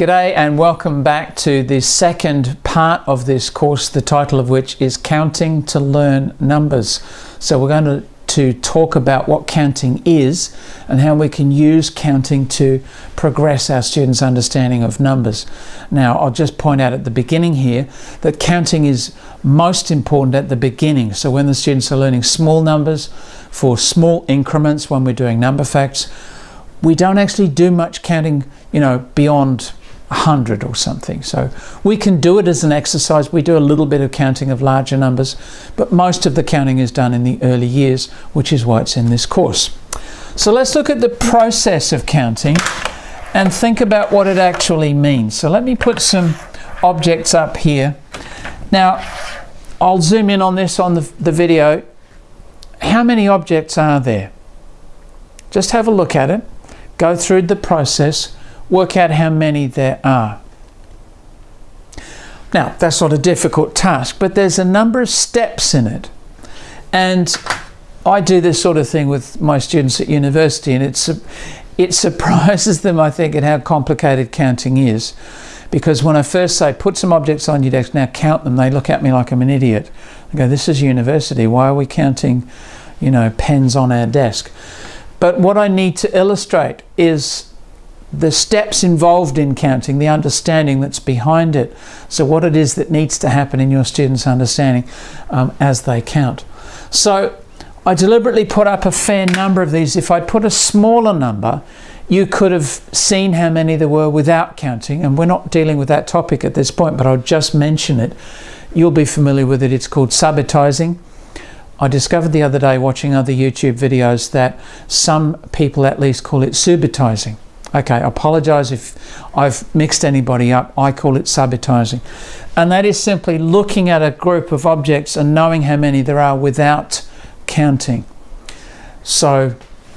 G'day and welcome back to the second part of this course, the title of which is Counting to Learn Numbers. So we're going to, to talk about what counting is and how we can use counting to progress our students' understanding of numbers. Now I'll just point out at the beginning here that counting is most important at the beginning. So when the students are learning small numbers for small increments when we're doing number facts, we don't actually do much counting, you know, beyond 100 or something. So we can do it as an exercise. We do a little bit of counting of larger numbers, but most of the counting is done in the early years, which is why it's in this course. So let's look at the process of counting and think about what it actually means. So let me put some objects up here. Now, I'll zoom in on this on the, the video. How many objects are there? Just have a look at it, go through the process, work out how many there are. Now, that's not a difficult task, but there's a number of steps in it. And I do this sort of thing with my students at university, and it's, it surprises them, I think, at how complicated counting is. Because when I first say, put some objects on your desk, now count them, they look at me like I'm an idiot. I go, this is university, why are we counting, you know, pens on our desk? But what I need to illustrate is the steps involved in counting, the understanding that's behind it. So what it is that needs to happen in your students' understanding um, as they count. So I deliberately put up a fair number of these. If I put a smaller number, you could have seen how many there were without counting, and we're not dealing with that topic at this point, but I'll just mention it. You'll be familiar with it. It's called subitizing. I discovered the other day watching other YouTube videos that some people at least call it subitizing. Okay, I apologize if I've mixed anybody up. I call it subitizing. And that is simply looking at a group of objects and knowing how many there are without counting. So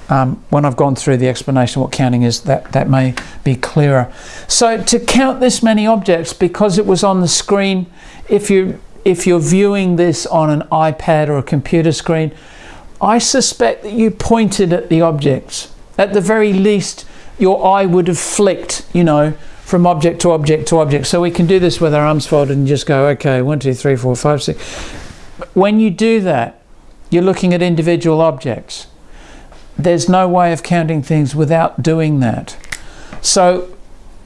um, when I've gone through the explanation of what counting is, that, that may be clearer. So to count this many objects, because it was on the screen, if, you, if you're viewing this on an iPad or a computer screen, I suspect that you pointed at the objects. At the very least, your eye would have flicked, you know, from object to object to object. So we can do this with our arms folded and just go, okay, one, two, three, four, five, six. When you do that, you're looking at individual objects. There's no way of counting things without doing that. So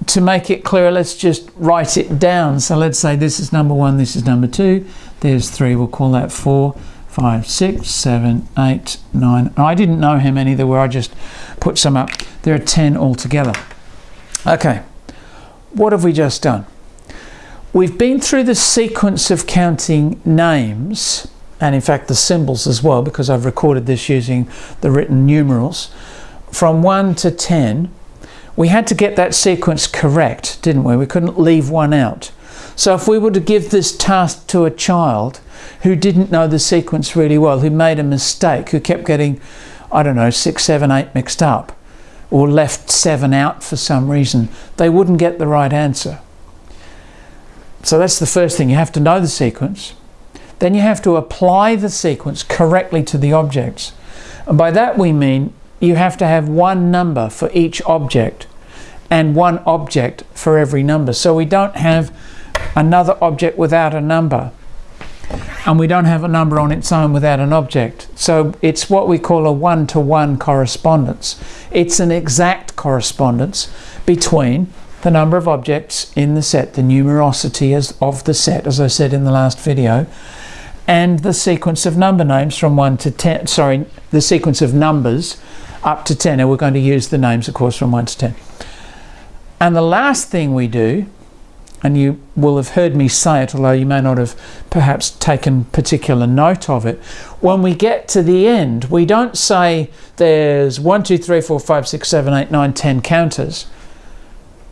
to make it clearer, let's just write it down. So let's say this is number one, this is number two, there's three, we'll call that four, five, six, seven, eight, nine. I didn't know how many there were, I just put some up. There are 10 altogether. Okay, what have we just done? We've been through the sequence of counting names, and in fact the symbols as well, because I've recorded this using the written numerals, from 1 to 10. We had to get that sequence correct, didn't we? We couldn't leave one out. So if we were to give this task to a child who didn't know the sequence really well, who made a mistake, who kept getting, I don't know, 6, 7, 8 mixed up, or left seven out for some reason, they wouldn't get the right answer. So that's the first thing. You have to know the sequence. Then you have to apply the sequence correctly to the objects. And by that we mean you have to have one number for each object and one object for every number. So we don't have another object without a number and we don't have a number on its own without an object. So it's what we call a one-to-one -one correspondence. It's an exact correspondence between the number of objects in the set, the numerosity as, of the set, as I said in the last video, and the sequence of number names from 1 to 10, sorry, the sequence of numbers up to 10, and we're going to use the names, of course, from 1 to 10. And the last thing we do and you will have heard me say it, although you may not have perhaps taken particular note of it. When we get to the end, we don't say there's 1, 2, 3, 4, 5, 6, 7, 8, 9, 10 counters.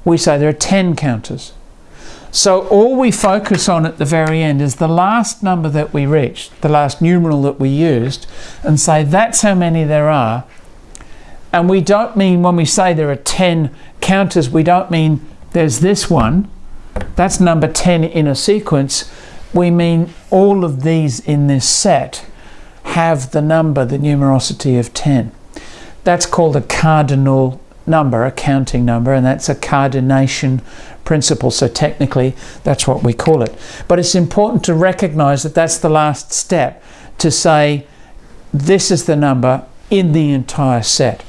We say there are 10 counters. So all we focus on at the very end is the last number that we reached, the last numeral that we used, and say that's how many there are. And we don't mean when we say there are 10 counters, we don't mean there's this one, that's number 10 in a sequence, we mean all of these in this set have the number, the numerosity of 10. That's called a cardinal number, a counting number, and that's a cardination principle. So technically, that's what we call it. But it's important to recognize that that's the last step to say this is the number in the entire set.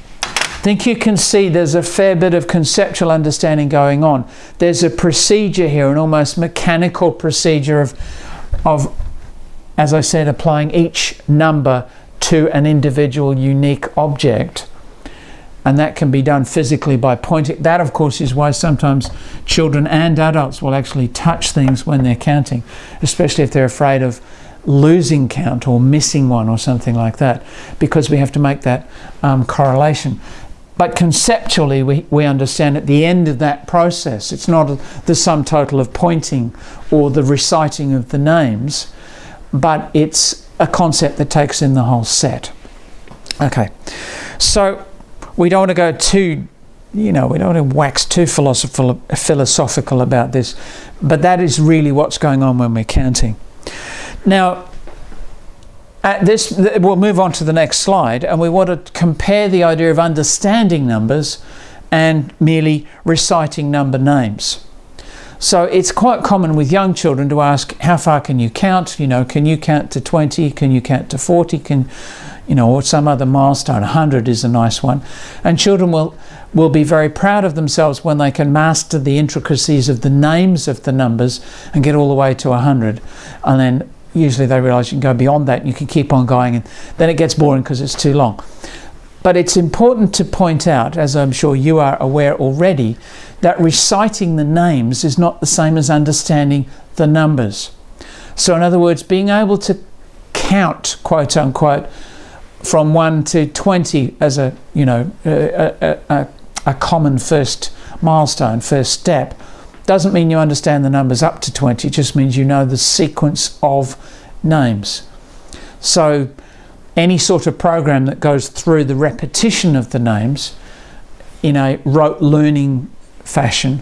I think you can see there's a fair bit of conceptual understanding going on. There's a procedure here, an almost mechanical procedure of, of as I said, applying each number to an individual unique object and that can be done physically by pointing. That, of course, is why sometimes children and adults will actually touch things when they're counting, especially if they're afraid of losing count or missing one or something like that, because we have to make that um, correlation. But conceptually, we, we understand at the end of that process, it's not the sum total of pointing or the reciting of the names, but it's a concept that takes in the whole set. Okay, so we don't want to go too, you know, we don't want to wax too philosophical, philosophical about this, but that is really what's going on when we're counting. Now, at this, we'll move on to the next slide, and we want to compare the idea of understanding numbers and merely reciting number names. So it's quite common with young children to ask, how far can you count? You know, can you count to 20? Can you count to 40? Can you know, or some other milestone. 100 is a nice one. And children will, will be very proud of themselves when they can master the intricacies of the names of the numbers and get all the way to 100. And then usually they realize you can go beyond that and you can keep on going. And then it gets boring because it's too long. But it's important to point out, as I'm sure you are aware already, that reciting the names is not the same as understanding the numbers. So, in other words, being able to count, quote unquote, from 1 to 20 as a you know a, a, a, common first milestone first step doesn't mean you understand the numbers up to 20 it just means you know the sequence of names so any sort of program that goes through the repetition of the names in a rote learning fashion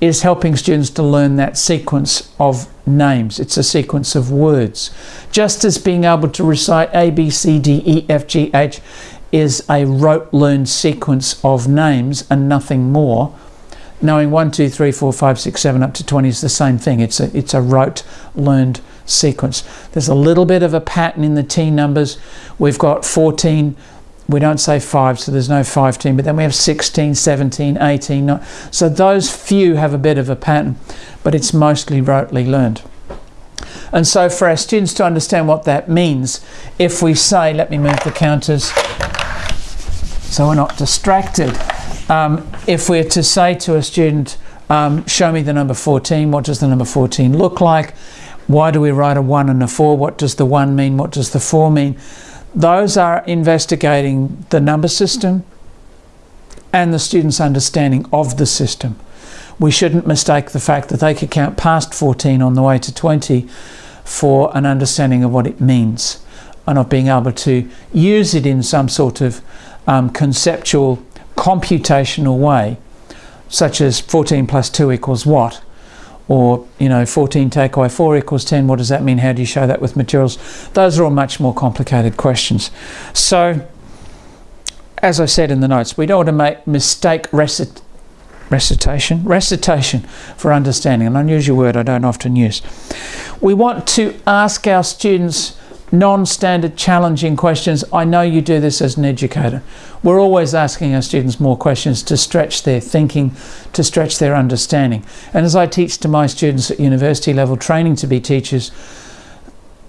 is helping students to learn that sequence of names. It's a sequence of words. Just as being able to recite A, B, C, D, E, F, G, H is a rote learned sequence of names and nothing more, knowing 1, 2, 3, 4, 5, 6, 7 up to 20 is the same thing. It's a, it's a rote learned sequence. There's a little bit of a pattern in the T numbers. We've got 14 we don't say 5, so there's no 15, but then we have 16, 17, 18. 19. So those few have a bit of a pattern, but it's mostly rotely learned. And so for our students to understand what that means, if we say, let me move the counters so we're not distracted. Um, if we're to say to a student, um, show me the number 14, what does the number 14 look like? Why do we write a 1 and a 4? What does the 1 mean? What does the 4 mean? Those are investigating the number system and the student's understanding of the system. We shouldn't mistake the fact that they could count past 14 on the way to 20 for an understanding of what it means and of being able to use it in some sort of um, conceptual, computational way, such as 14 plus 2 equals what? or you know 14 take away 4 equals 10 what does that mean? How do you show that with materials? Those are all much more complicated questions. So as I said in the notes we don't want to make mistake recit recitation recitation for understanding an unusual word I don't often use. We want to ask our students non-standard challenging questions. I know you do this as an educator. We're always asking our students more questions to stretch their thinking, to stretch their understanding. And as I teach to my students at university level training to be teachers,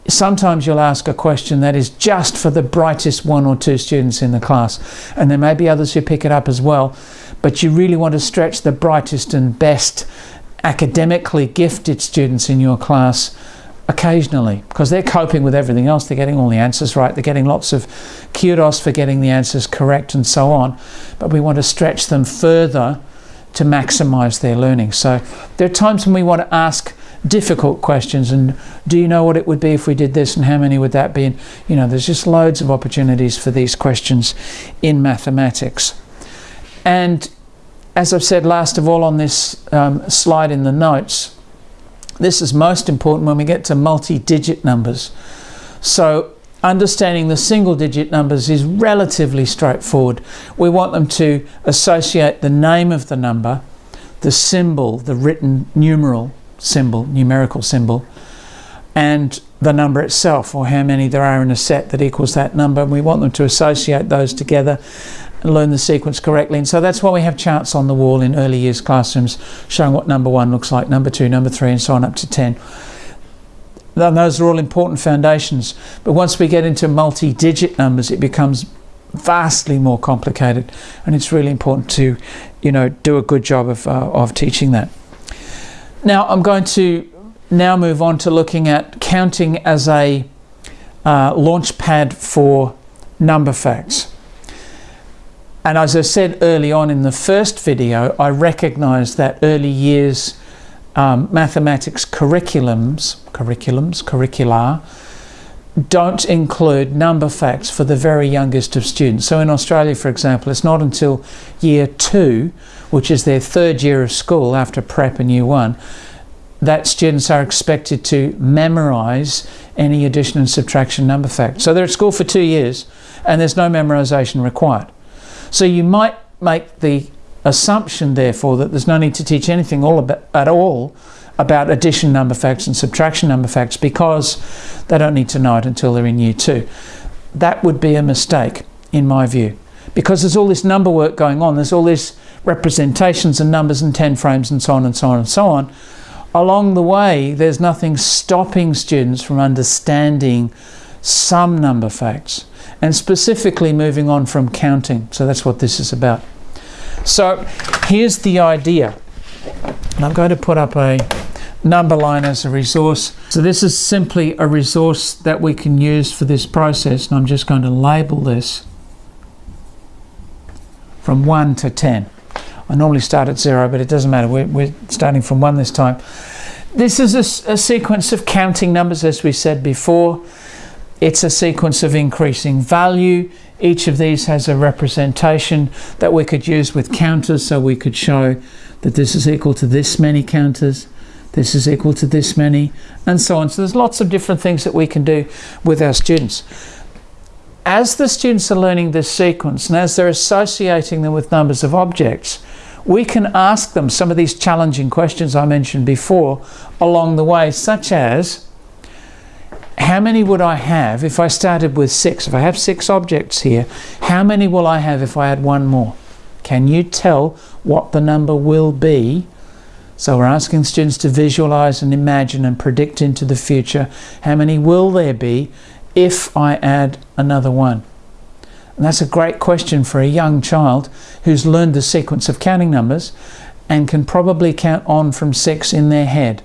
sometimes you'll ask a question that is just for the brightest one or two students in the class. And there may be others who pick it up as well. But you really want to stretch the brightest and best academically gifted students in your class occasionally because they're coping with everything else. They're getting all the answers right. They're getting lots of kudos for getting the answers correct and so on. But we want to stretch them further to maximize their learning. So there are times when we want to ask difficult questions and do you know what it would be if we did this and how many would that be? And, you know, there's just loads of opportunities for these questions in mathematics. And as I've said last of all on this um, slide in the notes, this is most important when we get to multi-digit numbers. So understanding the single digit numbers is relatively straightforward. We want them to associate the name of the number, the symbol, the written numeral symbol, numerical symbol, and the number itself, or how many there are in a set that equals that number. We want them to associate those together and learn the sequence correctly. And so that's why we have charts on the wall in early years classrooms showing what number one looks like, number two, number three, and so on up to 10. And those are all important foundations. But once we get into multi digit numbers, it becomes vastly more complicated. And it's really important to, you know, do a good job of, uh, of teaching that. Now, I'm going to now move on to looking at counting as a uh, launch pad for number facts. And as I said early on in the first video, I recognize that early years um, mathematics curriculums, curriculums, curricula, don't include number facts for the very youngest of students. So in Australia, for example, it's not until year two, which is their third year of school after prep and year one, that students are expected to memorise any addition and subtraction number facts. So they're at school for two years and there's no memorisation required. So you might make the assumption, therefore, that there's no need to teach anything all about, at all about addition number facts and subtraction number facts because they don't need to know it until they're in year two. That would be a mistake, in my view, because there's all this number work going on. There's all these representations and numbers and 10 frames and so on and so on and so on. Along the way, there's nothing stopping students from understanding some number facts and specifically moving on from counting. So that's what this is about. So here's the idea. And I'm going to put up a number line as a resource. So this is simply a resource that we can use for this process. And I'm just going to label this from 1 to 10. I normally start at 0, but it doesn't matter. We're, we're starting from 1 this time. This is a, a sequence of counting numbers, as we said before. It's a sequence of increasing value each of these has a representation that we could use with counters so we could show that this is equal to this many counters, this is equal to this many, and so on. So there's lots of different things that we can do with our students. As the students are learning this sequence and as they're associating them with numbers of objects, we can ask them some of these challenging questions I mentioned before along the way, such as, how many would I have if I started with six? If I have six objects here, how many will I have if I add one more? Can you tell what the number will be? So we're asking students to visualize and imagine and predict into the future. How many will there be if I add another one? And that's a great question for a young child who's learned the sequence of counting numbers and can probably count on from six in their head.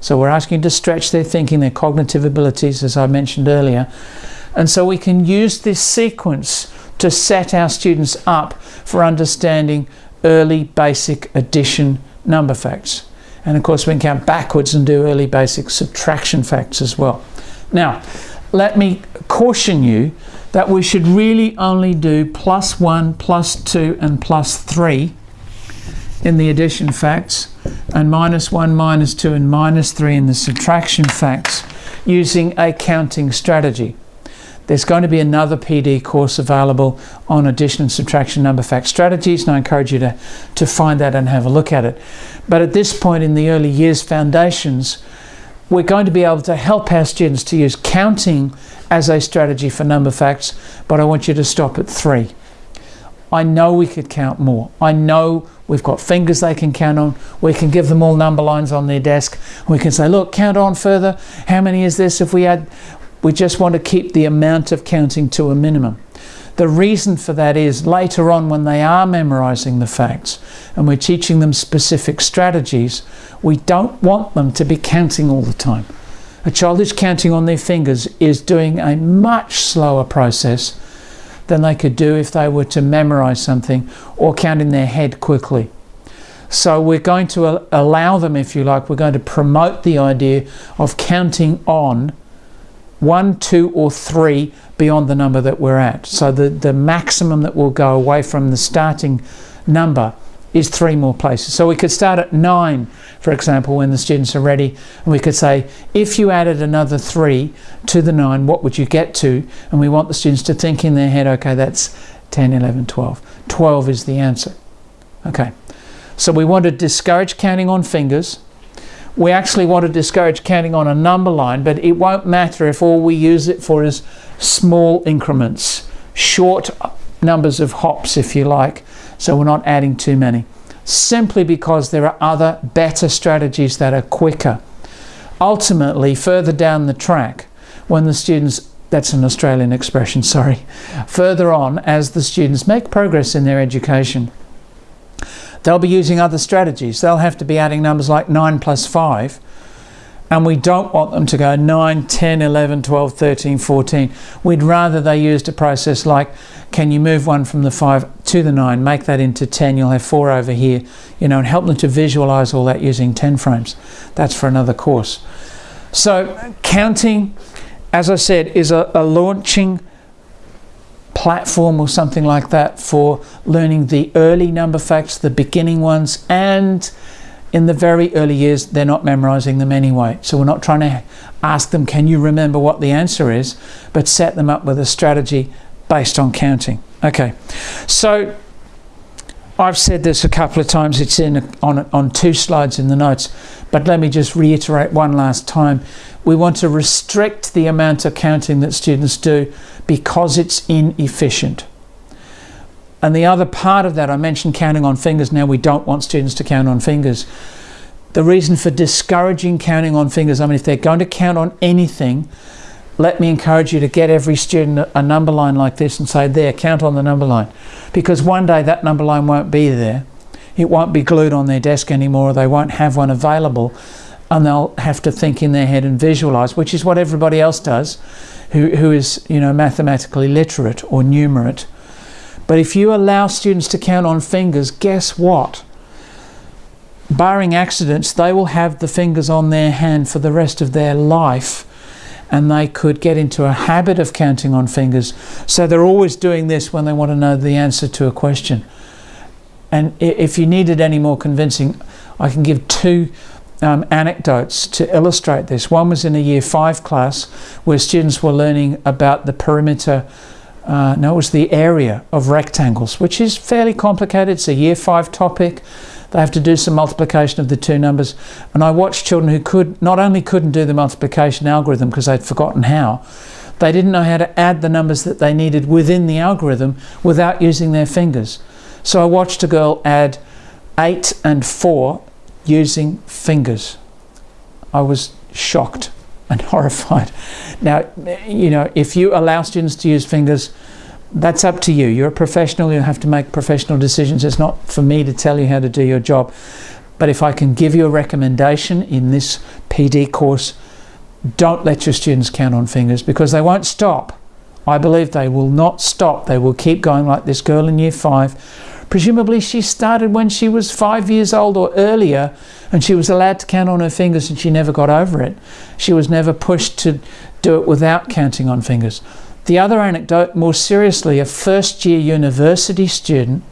So we're asking to stretch their thinking, their cognitive abilities, as I mentioned earlier. And so we can use this sequence to set our students up for understanding early basic addition number facts. And of course we can count backwards and do early basic subtraction facts as well. Now, let me caution you that we should really only do plus 1, plus 2 and plus 3 in the addition facts and minus 1, minus 2 and minus 3 in the subtraction facts using a counting strategy. There's going to be another PD course available on addition and subtraction number fact strategies and I encourage you to, to find that and have a look at it. But at this point in the early years foundations, we're going to be able to help our students to use counting as a strategy for number facts, but I want you to stop at three. I know we could count more. I know we've got fingers they can count on. We can give them all number lines on their desk. We can say, look, count on further. How many is this if we add? We just want to keep the amount of counting to a minimum. The reason for that is later on when they are memorizing the facts and we're teaching them specific strategies, we don't want them to be counting all the time. A child who's counting on their fingers is doing a much slower process than they could do if they were to memorize something or count in their head quickly. So we're going to allow them, if you like, we're going to promote the idea of counting on one, two, or three beyond the number that we're at. So the, the maximum that will go away from the starting number is three more places. So we could start at nine, for example, when the students are ready, and we could say, if you added another three to the nine, what would you get to? And we want the students to think in their head, okay, that's 10, 11, 12. 12 is the answer. Okay. So we want to discourage counting on fingers. We actually want to discourage counting on a number line, but it won't matter if all we use it for is small increments, short numbers of hops, if you like, so we're not adding too many. Simply because there are other better strategies that are quicker. Ultimately, further down the track, when the students, that's an Australian expression, sorry, further on, as the students make progress in their education, they'll be using other strategies. They'll have to be adding numbers like 9 plus 5 and we don't want them to go 9, 10, 11, 12, 13, 14. We'd rather they used a process like, can you move one from the 5 to the 9, make that into 10, you'll have 4 over here, you know, and help them to visualize all that using 10 frames. That's for another course. So counting, as I said, is a, a launching platform or something like that for learning the early number facts, the beginning ones, and in the very early years, they're not memorizing them anyway. So we're not trying to ask them, can you remember what the answer is, but set them up with a strategy based on counting. Okay, so I've said this a couple of times, it's in on, on two slides in the notes, but let me just reiterate one last time. We want to restrict the amount of counting that students do because it's inefficient. And the other part of that, I mentioned counting on fingers. Now we don't want students to count on fingers. The reason for discouraging counting on fingers, I mean, if they're going to count on anything, let me encourage you to get every student a number line like this and say, there, count on the number line. Because one day that number line won't be there. It won't be glued on their desk anymore. They won't have one available. And they'll have to think in their head and visualize, which is what everybody else does who, who is, you know, mathematically literate or numerate. But if you allow students to count on fingers, guess what? Barring accidents, they will have the fingers on their hand for the rest of their life and they could get into a habit of counting on fingers. So they're always doing this when they want to know the answer to a question. And if you needed any more convincing, I can give two um, anecdotes to illustrate this. One was in a year five class where students were learning about the perimeter uh, was the area of rectangles, which is fairly complicated. It's a year five topic. They have to do some multiplication of the two numbers. And I watched children who could not only couldn't do the multiplication algorithm because they'd forgotten how, they didn't know how to add the numbers that they needed within the algorithm without using their fingers. So I watched a girl add 8 and 4 using fingers. I was shocked and horrified. Now, you know, if you allow students to use fingers, that's up to you. You're a professional, you have to make professional decisions. It's not for me to tell you how to do your job. But if I can give you a recommendation in this PD course, don't let your students count on fingers because they won't stop. I believe they will not stop. They will keep going like this girl in year five Presumably she started when she was five years old or earlier and she was allowed to count on her fingers and she never got over it. She was never pushed to do it without counting on fingers. The other anecdote, more seriously, a first year university student,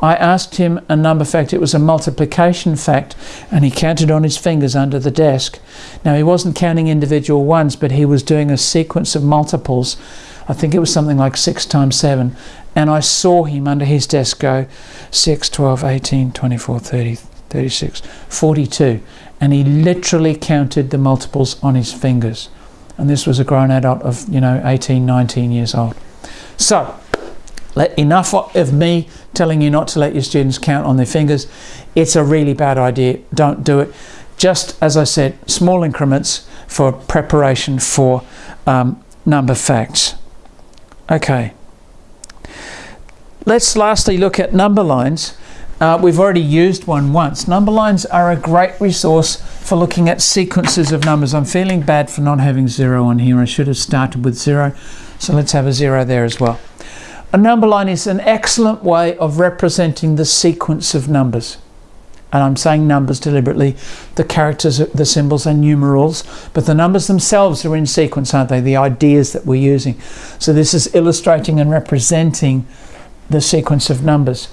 I asked him a number fact, it was a multiplication fact, and he counted on his fingers under the desk. Now he wasn't counting individual ones, but he was doing a sequence of multiples. I think it was something like 6 times 7, and I saw him under his desk go 6, 12, 18, 24, 30, 36, 42. And he literally counted the multiples on his fingers. And this was a grown adult of, you know, 18, 19 years old. So, let, enough of me telling you not to let your students count on their fingers. It's a really bad idea. Don't do it. Just as I said, small increments for preparation for um, number facts. Okay. Let's lastly look at number lines. Uh, we've already used one once. Number lines are a great resource for looking at sequences of numbers. I'm feeling bad for not having zero on here. I should have started with zero. So let's have a zero there as well. A number line is an excellent way of representing the sequence of numbers. And I'm saying numbers deliberately. The characters, the symbols are numerals, but the numbers themselves are in sequence, aren't they? The ideas that we're using. So this is illustrating and representing the sequence of numbers.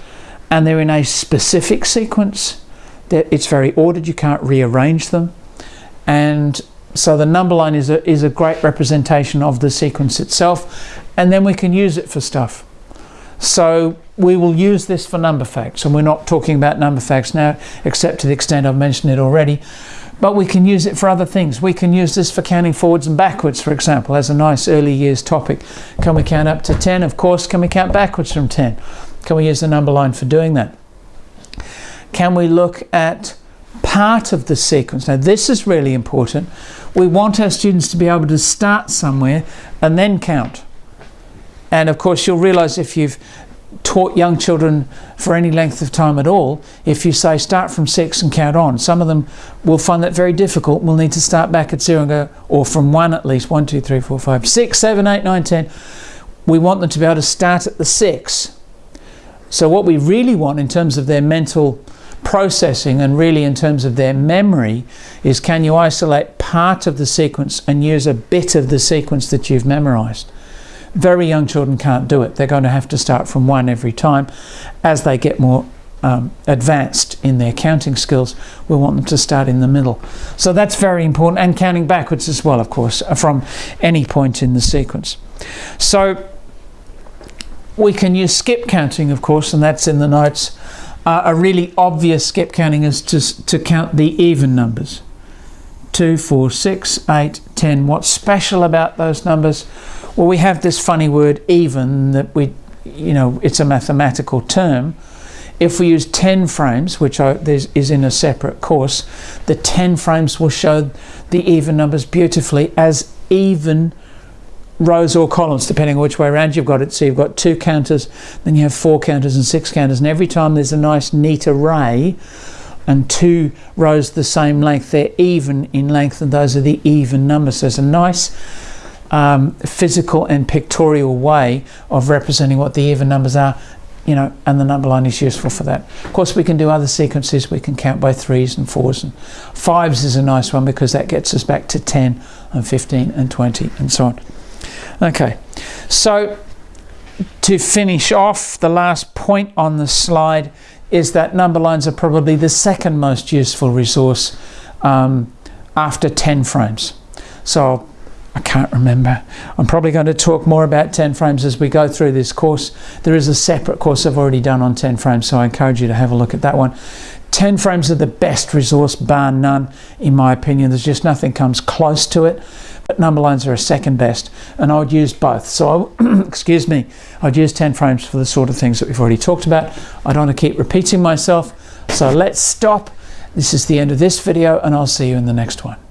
and they're in a specific sequence. It's very ordered, you can't rearrange them. And so the number line is a, is a great representation of the sequence itself, and then we can use it for stuff. So we will use this for number facts, and we're not talking about number facts now, except to the extent I've mentioned it already. But we can use it for other things. We can use this for counting forwards and backwards, for example, as a nice early years topic. Can we count up to 10? Of course. Can we count backwards from 10? Can we use the number line for doing that? Can we look at part of the sequence? Now, this is really important. We want our students to be able to start somewhere and then count. And of course, you'll realize if you've taught young children for any length of time at all, if you say start from six and count on, some of them will find that very difficult. We'll need to start back at zero and go, or from one at least, one, two, three, four, five, six, seven, eight, nine, ten. We want them to be able to start at the six. So what we really want in terms of their mental processing and really in terms of their memory is can you isolate part of the sequence and use a bit of the sequence that you've memorized. Very young children can't do it. They're going to have to start from one every time. As they get more um, advanced in their counting skills, we want them to start in the middle. So that's very important, and counting backwards as well, of course, from any point in the sequence. So we can use skip counting, of course, and that's in the notes. Uh, a really obvious skip counting is to, to count the even numbers. 2, 4, 6, 8, 10. What's special about those numbers? Well, we have this funny word even that we, you know, it's a mathematical term. If we use 10 frames, which are, is in a separate course, the 10 frames will show the even numbers beautifully as even rows or columns, depending on which way around you've got it. So you've got two counters, then you have four counters and six counters, and every time there's a nice neat array and two rows the same length, they're even in length, and those are the even numbers. So it's a nice um, physical and pictorial way of representing what the even numbers are you know, and the number line is useful for that. Of course, we can do other sequences. We can count by threes and fours and fives is a nice one because that gets us back to 10 and 15 and 20 and so on. Okay, so to finish off, the last point on the slide is that number lines are probably the second most useful resource um, after 10 frames. So I can't remember. I'm probably going to talk more about 10 frames as we go through this course. There is a separate course I've already done on 10 frames, so I encourage you to have a look at that one. 10 frames are the best resource, bar none, in my opinion. There's just nothing comes close to it. Number lines are a second best, and I would use both. So, I, excuse me, I'd use 10 frames for the sort of things that we've already talked about. I don't want to keep repeating myself, so let's stop. This is the end of this video, and I'll see you in the next one.